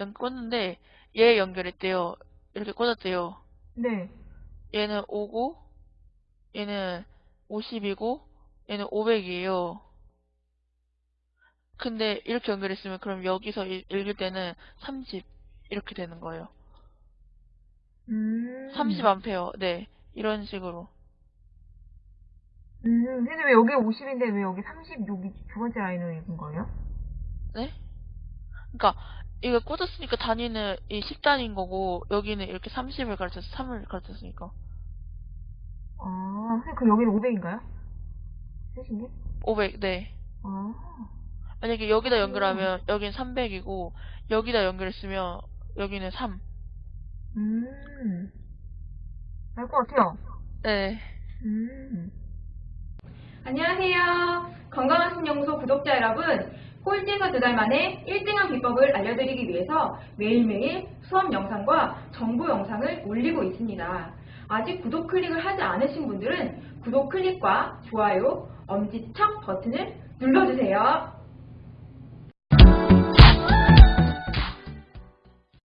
연- 꽂는데 얘 연결했대요. 이렇게 꽂았대요. 네. 얘는 5고 얘는 50이고 얘는 500이에요. 근데 이렇게 연결했으면 그럼 여기서 읽- 읽을 때는 30 이렇게 되는 거예요. 음. 30A. 네. 이런 식으로. 음, 근데 왜 여기 50인데 왜 여기 30, 여기 두 번째 라인을 읽은 거예요? 네? 그러니까 이거 꽂았으니까 단위는 이 10단위인 거고 여기는 이렇게 30을 가르쳐서 3을 가르쳤으니까 아, 선생님, 그럼 여기는 500인가요? 세신 게? 500. 네. 아. 만약에 여기다 연결하면 여기는 300이고 여기다 연결했으면 여기는 3. 음. 알 것 같아요. 네. 음. 안녕하세요. 건강한 신영소 구독자 여러분. 꼴찌에서 두 달 만에 1등한 비법을 알려드리기 위해서 매일매일 수업 영상과 정보 영상을 올리고 있습니다. 아직 구독 클릭을 하지 않으신 분들은 구독 클릭과 좋아요, 엄지척 버튼을 눌러주세요.